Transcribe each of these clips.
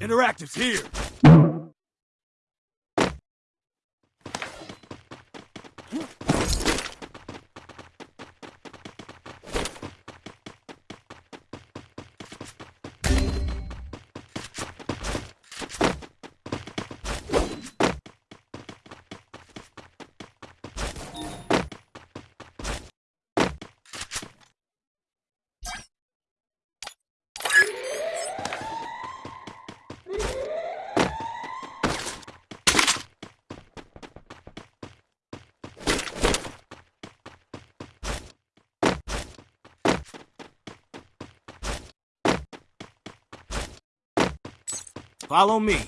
Interactive's here! Follow me.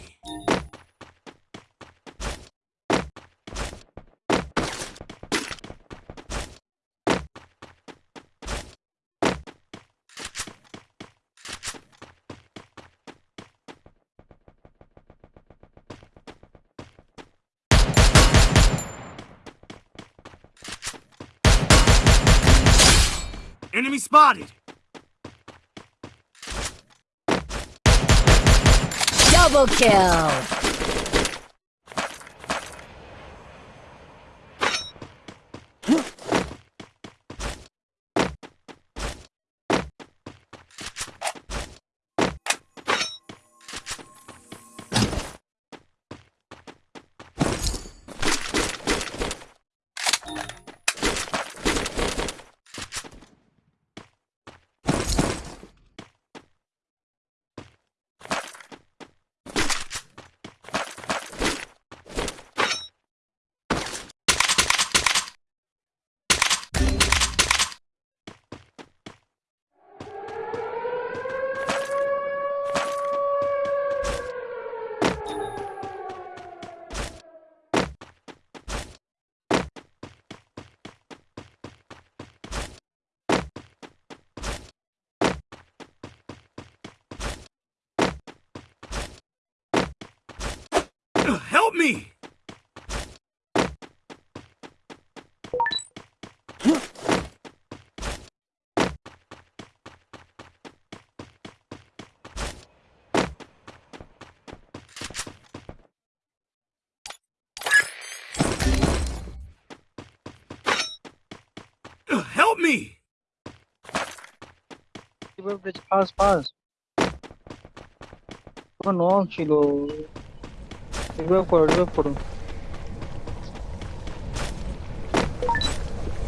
Enemy spotted! Double kill! Help me! Help me! Pause, pause. on, Chilo? Revive করো revive করো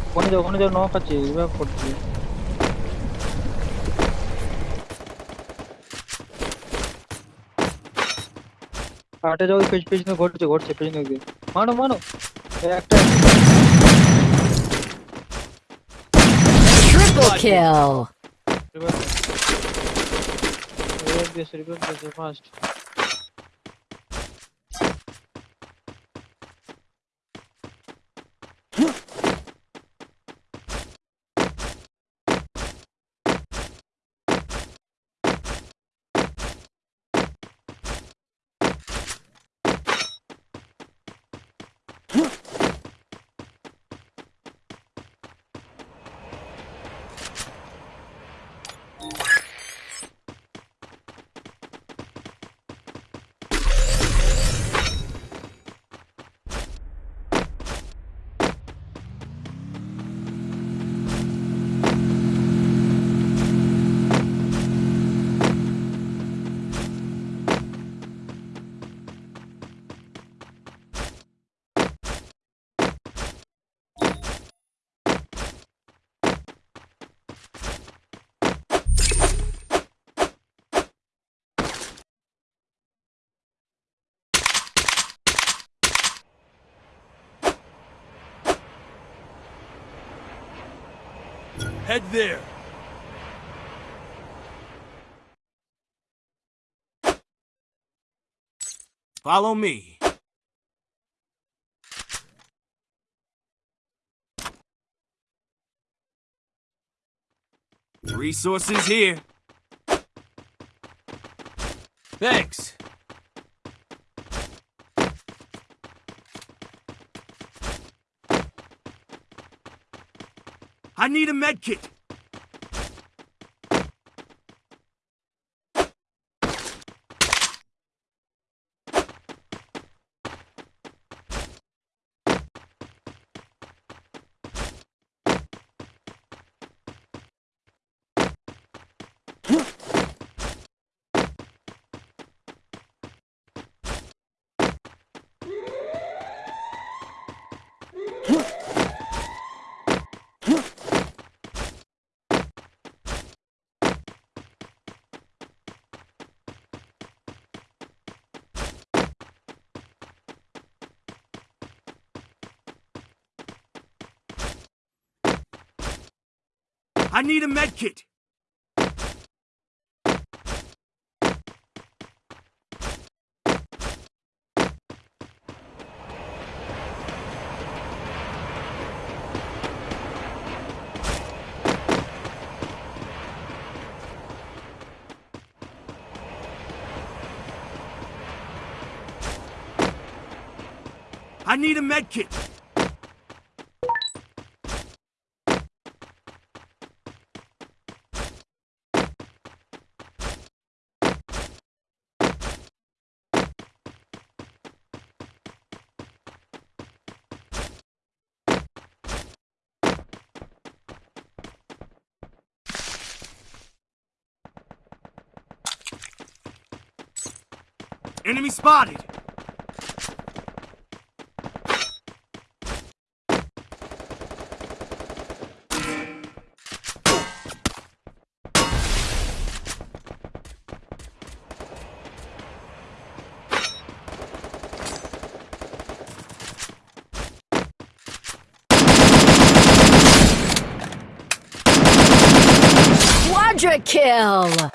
ওখানে যাও ওখানে যাও নক আছে রিভাইভ করছি কাটে যাও পেজ পেছনে ঘটছে ঘটছে পেছনে গিয়ে মানো মানো একটা kill! রিভাইভ রিভাইভ দিয়েছে রিভাইভ দিয়েছে first Head there. Follow me. Resources here. Thanks. I need a med I need a med kit. I need a med Enemy spotted! Quadra kill!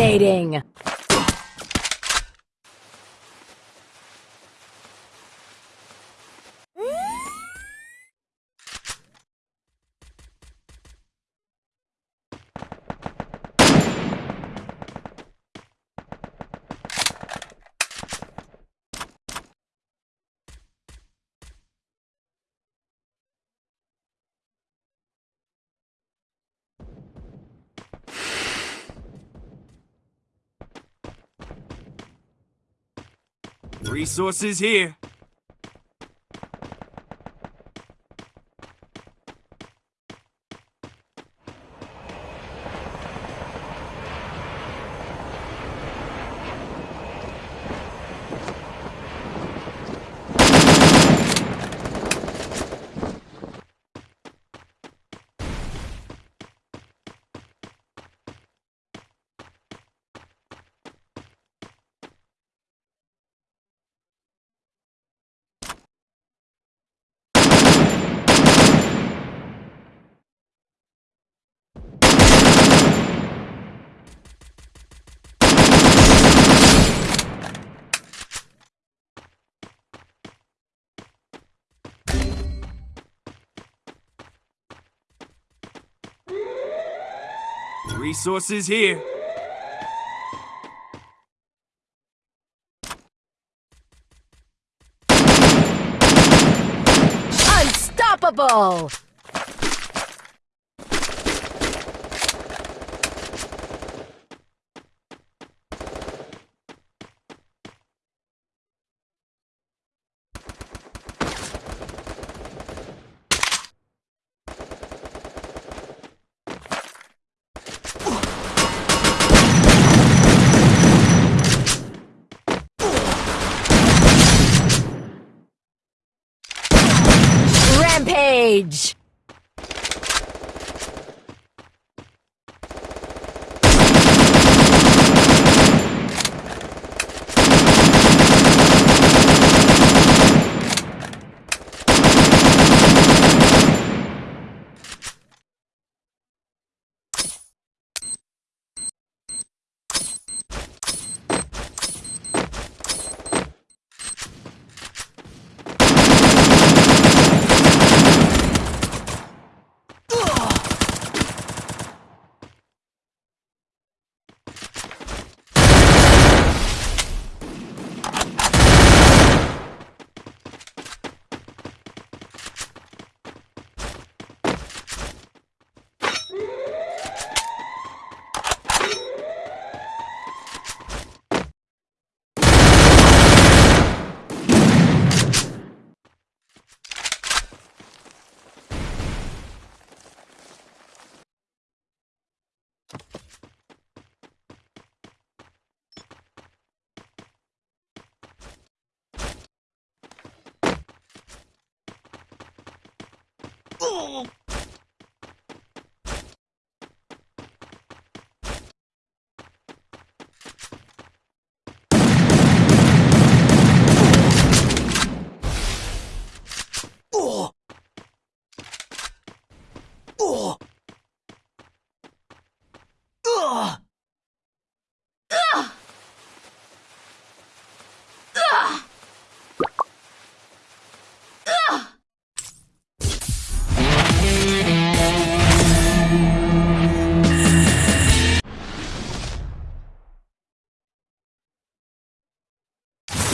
Dominating! Resources here. Resources here. Unstoppable! Rampage! Oh!